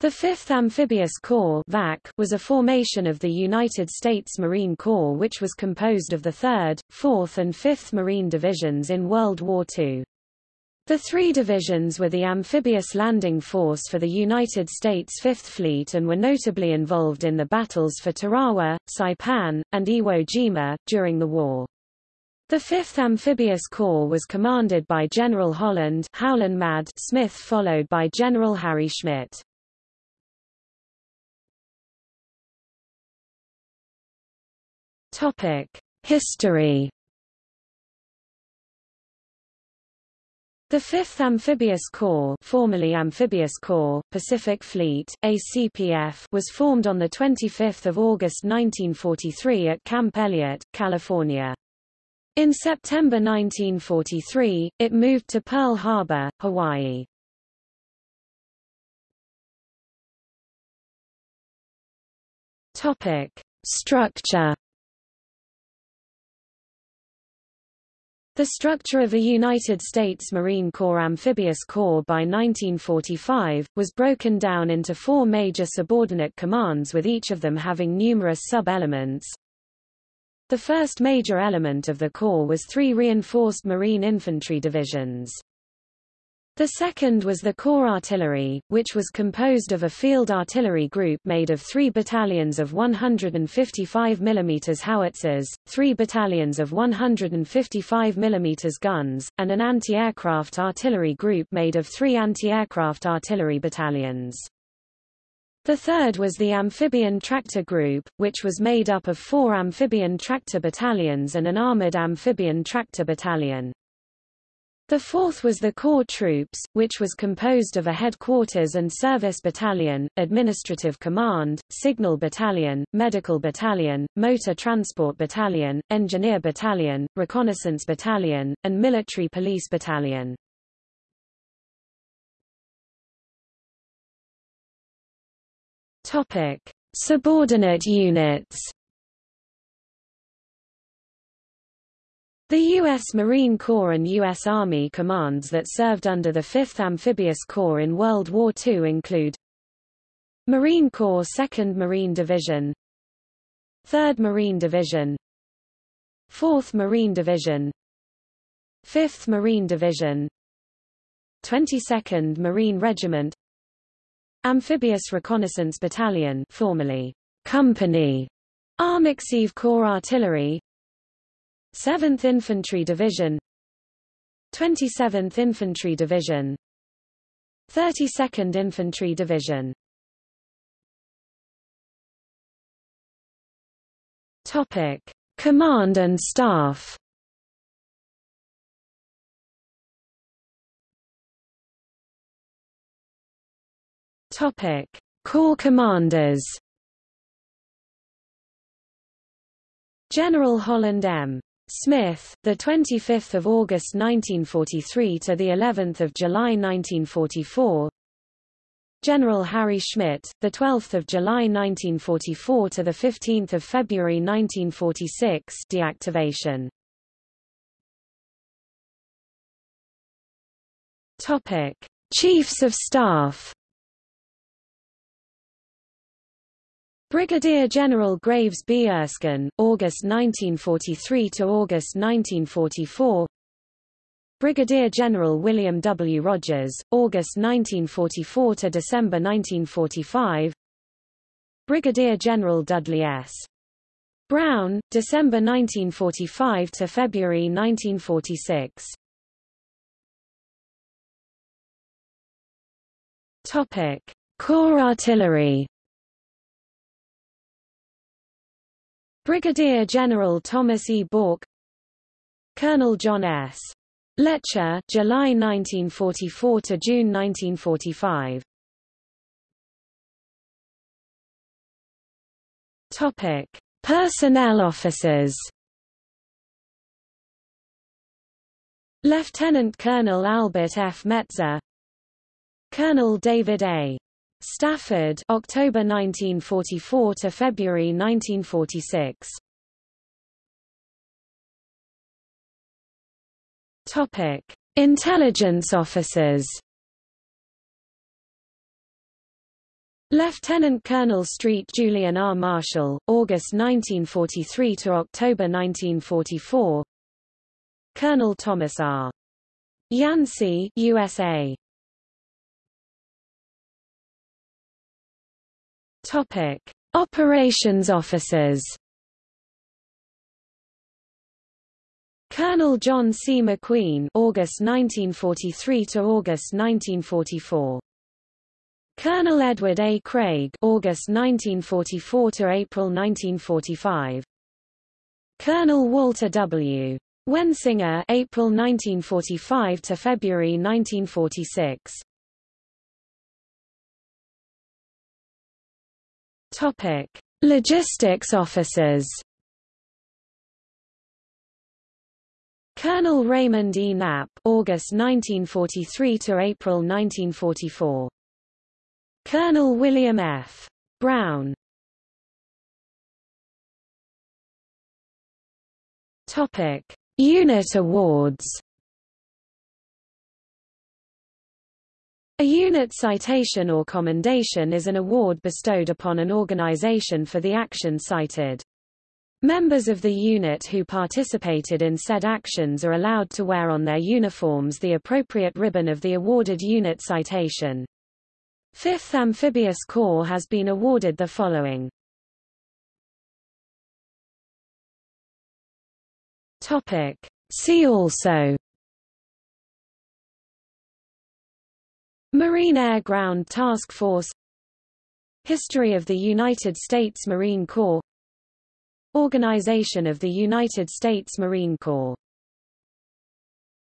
The 5th Amphibious Corps VAC was a formation of the United States Marine Corps which was composed of the 3rd, 4th and 5th Marine Divisions in World War II. The three divisions were the Amphibious Landing Force for the United States Fifth Fleet and were notably involved in the battles for Tarawa, Saipan, and Iwo Jima, during the war. The 5th Amphibious Corps was commanded by General Holland Howlin' Mad Smith followed by General Harry Schmidt. Topic: History. The 5th Amphibious Corps, formerly Amphibious Corps, Pacific Fleet, ACPF, was formed on the 25th of August 1943 at Camp Elliott, California. In September 1943, it moved to Pearl Harbor, Hawaii. Topic: Structure The structure of a United States Marine Corps Amphibious Corps by 1945, was broken down into four major subordinate commands with each of them having numerous sub-elements. The first major element of the Corps was three reinforced Marine infantry divisions. The second was the Corps Artillery, which was composed of a field artillery group made of three battalions of 155 mm howitzers, three battalions of 155 mm guns, and an anti-aircraft artillery group made of three anti-aircraft artillery battalions. The third was the Amphibian Tractor Group, which was made up of four amphibian tractor battalions and an armored amphibian tractor battalion. The fourth was the Corps Troops, which was composed of a headquarters and service battalion, administrative command, signal battalion, medical battalion, motor transport battalion, engineer battalion, reconnaissance battalion, and military police battalion. Subordinate units. The U.S. Marine Corps and U.S. Army commands that served under the 5th Amphibious Corps in World War II include Marine Corps 2nd Marine Division 3rd Marine Division 4th Marine Division 5th Marine Division 22nd Marine Regiment Amphibious Reconnaissance Battalion formerly Company Armeekorps Corps Artillery 7th Infantry Division 27th Infantry Division 32nd Infantry Division. Topic Command and Staff. Topic Corps Commanders. General Holland M. Smith, the 25th of August 1943 to the 11th of July 1944. General Harry Schmidt, the 12th of July 1944 to the 15th of February 1946. Deactivation. Topic: Chiefs of Staff. Brigadier General Graves B. Erskine, August 1943 to August 1944. Brigadier General William W. Rogers, August 1944 to December 1945. Brigadier General Dudley S. Brown, December 1945 to February 1946. Topic: Corps Artillery Brigadier General Thomas E. Bourke Colonel John S. Letcher July 1944 to June 1945 Topic Personnel officers Lieutenant Colonel Albert F. Metzer Colonel David A. Stafford October 1944 to February 1946 Topic Intelligence officers Lieutenant Colonel Street Julien R. Marshall, August 1943 to October 1944. Colonel Thomas R. Yancey, USA. Topic: Operations officers. Colonel John C. McQueen, August 1943 to August 1944. Colonel Edward A. Craig, August 1944 to April 1945. Colonel Walter W. Wensinger, April 1945 to February 1946. Topic: Logistics officers. Colonel Raymond E. Knapp, August 1943 to April 1944. Colonel William F. Brown. Topic: Unit awards. A unit citation or commendation is an award bestowed upon an organization for the action cited. Members of the unit who participated in said actions are allowed to wear on their uniforms the appropriate ribbon of the awarded unit citation. 5th Amphibious Corps has been awarded the following. Topic. See also Marine Air Ground Task Force History of the United States Marine Corps Organization of the United States Marine Corps